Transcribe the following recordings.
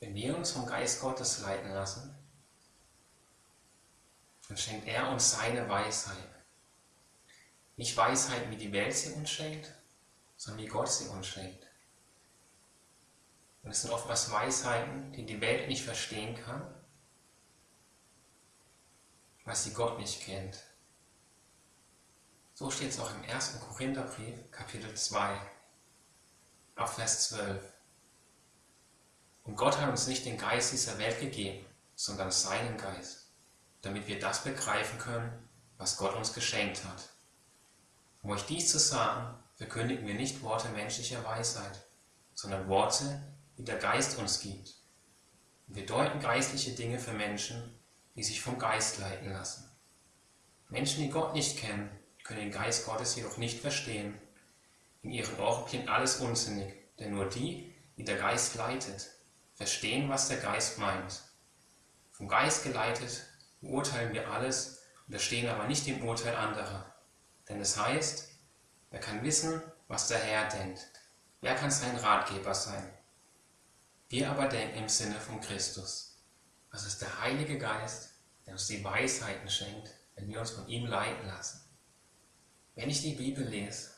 Wenn wir uns vom Geist Gottes leiten lassen, dann schenkt er uns seine Weisheit. Nicht Weisheit, wie die Welt sie uns schenkt, sondern wie Gott sie uns schenkt. Und es sind oftmals Weisheiten, die die Welt nicht verstehen kann, weil sie Gott nicht kennt. So steht es auch im 1. Korintherbrief, Kapitel 2, ab Vers 12. Und Gott hat uns nicht den Geist dieser Welt gegeben, sondern seinen Geist, damit wir das begreifen können, was Gott uns geschenkt hat. Um euch dies zu sagen, verkündigen wir nicht Worte menschlicher Weisheit, sondern Worte, die der Geist uns gibt. Und wir deuten geistliche Dinge für Menschen, die sich vom Geist leiten lassen. Menschen, die Gott nicht kennen, können den Geist Gottes jedoch nicht verstehen. In ihren Ohren klingt alles unsinnig, denn nur die, die der Geist leitet, verstehen, was der Geist meint. Vom Geist geleitet beurteilen wir alles, unterstehen aber nicht dem Urteil anderer. Denn es heißt, wer kann wissen, was der Herr denkt? Wer kann sein Ratgeber sein? Wir aber denken im Sinne von Christus. Das ist der Heilige Geist, der uns die Weisheiten schenkt, wenn wir uns von ihm leiten lassen. Wenn ich die Bibel lese,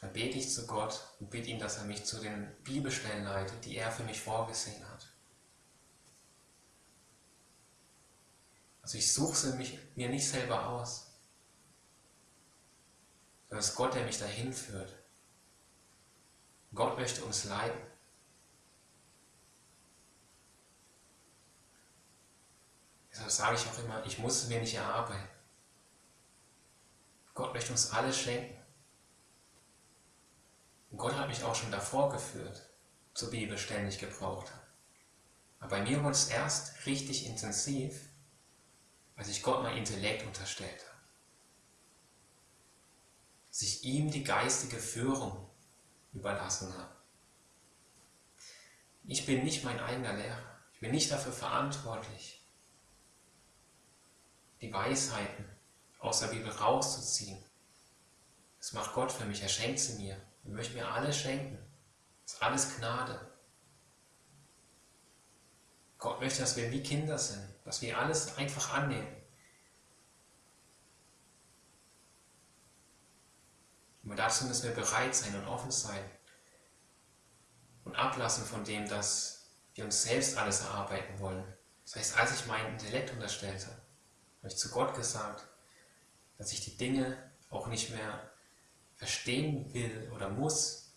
dann bete ich zu Gott und bitte ihn, dass er mich zu den Bibelstellen leitet, die er für mich vorgesehen hat. Also ich suche sie mich, mir nicht selber aus, sondern es ist Gott, der mich dahin führt. Gott möchte uns leiten. Deshalb sage ich auch immer, ich muss es mir nicht erarbeiten. Gott möchte uns alles schenken. Gott hat mich auch schon davor geführt, zur Bibelstellen, die ich gebraucht habe. Aber bei mir wurde es erst richtig intensiv, als ich Gott mein Intellekt unterstellt habe. Dass ich ihm die geistige Führung überlassen habe. Ich bin nicht mein eigener Lehrer. Ich bin nicht dafür verantwortlich, die Weisheiten aus der Bibel rauszuziehen. Das macht Gott für mich, er schenkt sie mir. Er möchte mir alles schenken. Das ist alles Gnade. Gott möchte, dass wir wie Kinder sind, dass wir alles einfach annehmen. Aber dazu müssen wir bereit sein und offen sein und ablassen von dem, dass wir uns selbst alles erarbeiten wollen. Das heißt, als ich meinen Intellekt unterstellte, habe ich zu Gott gesagt, dass ich die Dinge auch nicht mehr verstehen will oder muss,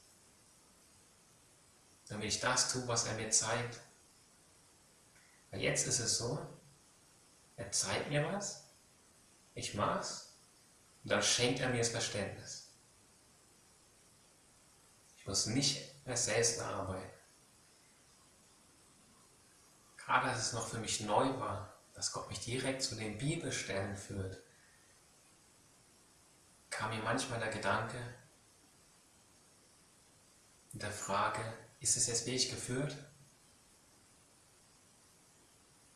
damit ich das tue, was er mir zeigt. Weil jetzt ist es so, er zeigt mir was, ich mach's und dann schenkt er mir das Verständnis. Ich muss nicht mehr selbst arbeiten. Gerade als es noch für mich neu war, dass Gott mich direkt zu den Bibelstellen führt, kam mir manchmal der Gedanke der Frage, ist es jetzt wirklich geführt?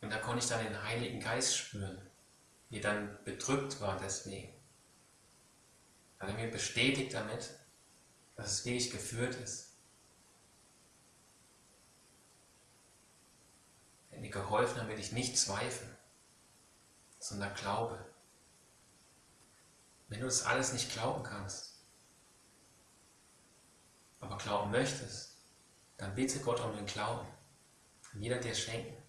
Und da konnte ich dann den Heiligen Geist spüren, wie dann bedrückt war deswegen. Weil er mir bestätigt damit, dass es wirklich geführt ist. Er hat mir geholfen, damit ich nicht zweifle, sondern glaube. Wenn du das alles nicht glauben kannst, aber glauben möchtest, dann bitte Gott um den Glauben. Kann jeder dir schenken.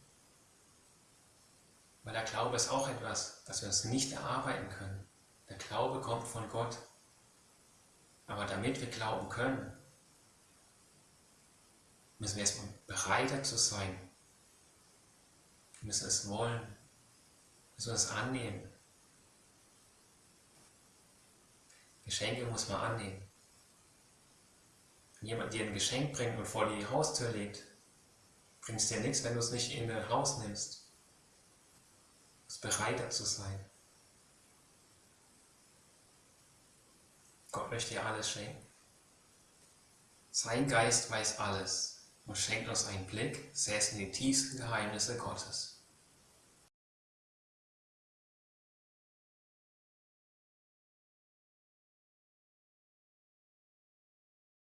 Weil der Glaube ist auch etwas, das wir uns nicht erarbeiten können. Der Glaube kommt von Gott. Aber damit wir glauben können, müssen wir erstmal bereiter zu sein. Wir müssen es wollen. Wir müssen es annehmen. Geschenke muss man annehmen. Wenn jemand dir ein Geschenk bringt und vor die Haustür legt, bringt es dir nichts, wenn du es nicht in dein Haus nimmst. Du musst bereiter zu sein. Gott möchte dir alles schenken. Sein Geist weiß alles und schenkt uns einen Blick, selbst in die tiefsten Geheimnisse Gottes.